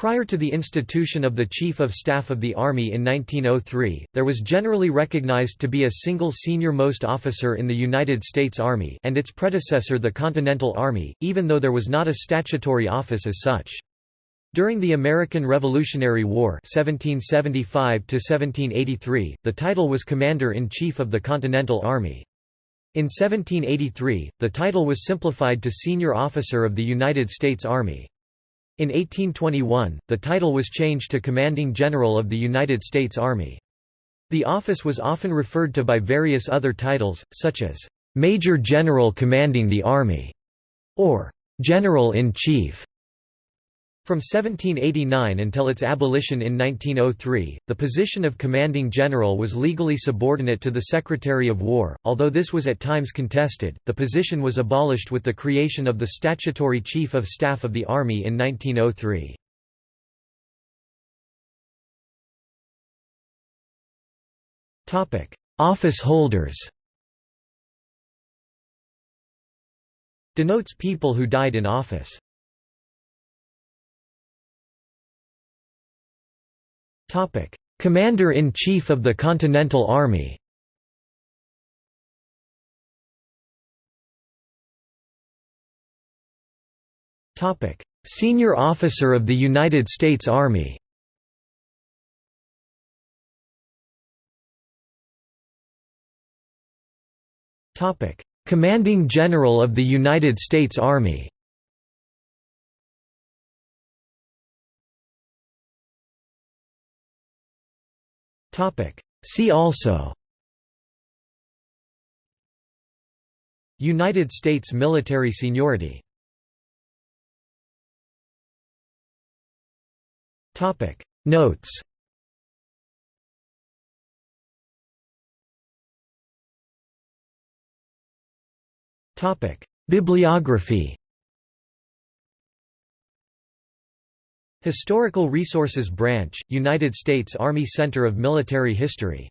Prior to the institution of the Chief of Staff of the Army in 1903, there was generally recognized to be a single senior-most officer in the United States Army and its predecessor the Continental Army, even though there was not a statutory office as such. During the American Revolutionary War 1775 the title was Commander-in-Chief of the Continental Army. In 1783, the title was simplified to Senior Officer of the United States Army. In 1821, the title was changed to Commanding General of the United States Army. The office was often referred to by various other titles, such as, "'Major General Commanding the Army' or "'General-in-Chief' From 1789 until its abolition in 1903, the position of commanding general was legally subordinate to the Secretary of War, although this was at times contested. The position was abolished with the creation of the statutory Chief of Staff of the Army in 1903. Topic: Office holders. Denotes people who died in office. Commander-in-Chief of the Continental Army Senior Officer of the United States Army Commanding General of the United States Army See also. United States military seniority. Notes. Bibliography Historical Resources Branch, United States Army Center of Military History.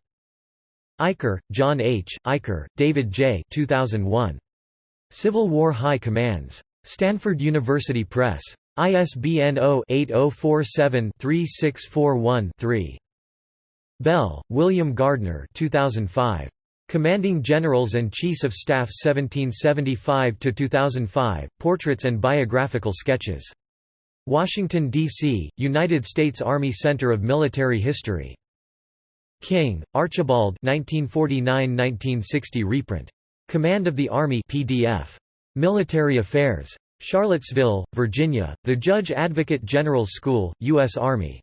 Eicher, John H., Eicher, David J. 2001. Civil War High Commands. Stanford University Press. ISBN 0-8047-3641-3. Bell, William Gardner 2005. Commanding Generals and Chiefs of Staff 1775–2005, Portraits and Biographical Sketches. Washington, D.C., United States Army Center of Military History. King, Archibald 1949–1960 reprint. Command of the Army PDF. Military Affairs. Charlottesville, Virginia, The Judge Advocate General's School, U.S. Army.